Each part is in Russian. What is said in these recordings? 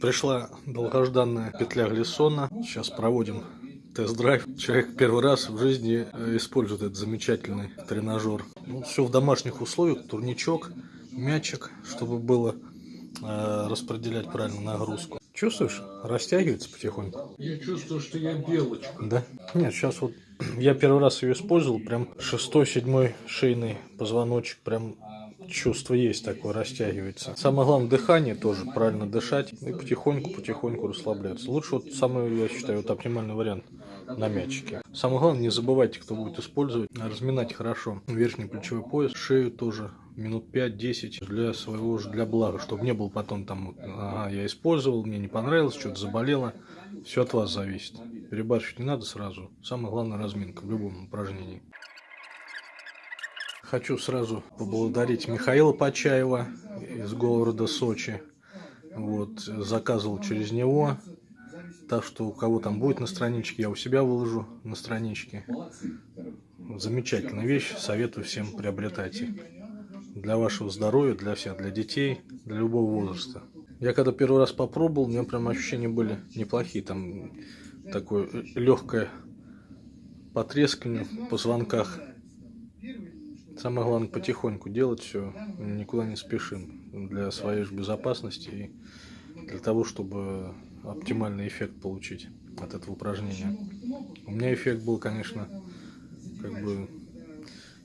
Пришла долгожданная петля Глиссона. Сейчас проводим тест-драйв. Человек первый раз в жизни э, использует этот замечательный тренажер. Ну, все в домашних условиях. Турничок, мячик, чтобы было э, распределять правильно нагрузку. Чувствуешь? Растягивается потихоньку. Я чувствую, что я белочка. Да? Нет, сейчас вот я первый раз ее использовал, прям шестой, седьмой шейный позвоночек, прям чувство есть такое, растягивается. Самое главное, дыхание тоже, правильно дышать и потихоньку-потихоньку расслабляться. Лучше вот самый, я считаю, вот оптимальный вариант на мячике. Самое главное, не забывайте, кто будет использовать, разминать хорошо верхний плечевой пояс, шею тоже минут 5-10 для своего же, для блага, чтобы не было потом там, ага, я использовал, мне не понравилось, что-то заболело. Все от вас зависит. Перебарщивать не надо сразу. Самое главное разминка в любом упражнении. Хочу сразу поблагодарить Михаила Почаева из города Сочи. Вот, заказывал через него. Так что у кого там будет на страничке, я у себя выложу на страничке. Замечательная вещь, советую всем приобретайте. Для вашего здоровья, для всех, для детей, для любого возраста. Я когда первый раз попробовал, у меня прям ощущения были неплохие. Там такое легкое потрескивание в позвонках. Самое главное потихоньку делать все, никуда не спешим для своей же безопасности и для того, чтобы оптимальный эффект получить от этого упражнения. У меня эффект был, конечно, как бы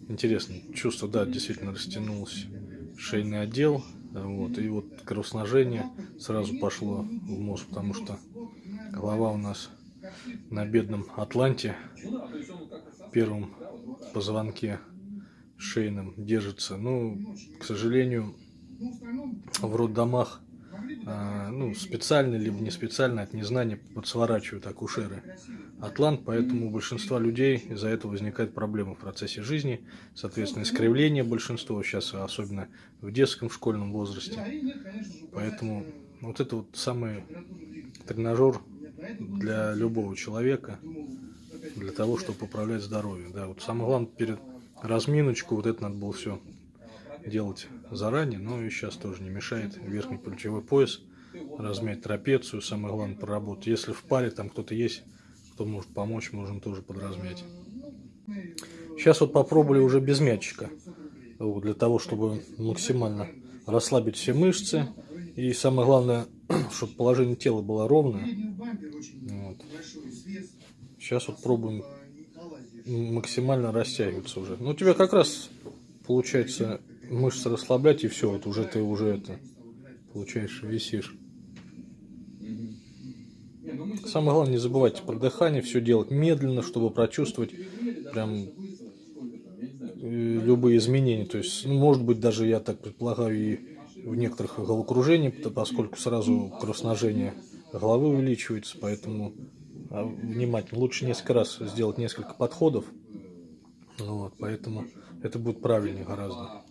интересный. Чувство, да, действительно растянулось шейный отдел, вот, и вот кровоснажение сразу пошло в мозг, потому что голова у нас на бедном Атланте, первом позвонке шейном держится. Ну, к сожалению, в роддомах а, ну, специально либо не специально от незнания подсворачивают акушеры атлант, поэтому у большинства людей из-за этого возникает проблема в процессе жизни, соответственно, искривление большинства, сейчас особенно в детском школьном возрасте. Поэтому вот это вот самый тренажер для любого человека, для того, чтобы поправлять здоровье. Да, вот самое главное перед разминочку, вот это надо было все делать заранее, но и сейчас тоже не мешает верхний плечевой пояс, размять трапецию, самое главное проработать. Если в паре там кто-то есть, кто может помочь, можем тоже подразмять. Сейчас вот попробовали уже без мячика, вот, для того, чтобы максимально расслабить все мышцы. И самое главное, чтобы положение тела было ровное. Вот. Сейчас вот пробуем максимально растягиваться уже. Ну, у тебя как раз получается мышцы расслаблять, и все, вот уже ты уже это получаешь, висишь. Самое главное, не забывайте про дыхание, все делать медленно, чтобы прочувствовать прям э, любые изменения. То есть, ну, может быть, даже я так предполагаю, и в некоторых головокружениях, поскольку сразу кровоснажение головы увеличивается, поэтому внимательно. Лучше несколько раз сделать несколько подходов. Вот, поэтому это будет правильнее гораздо.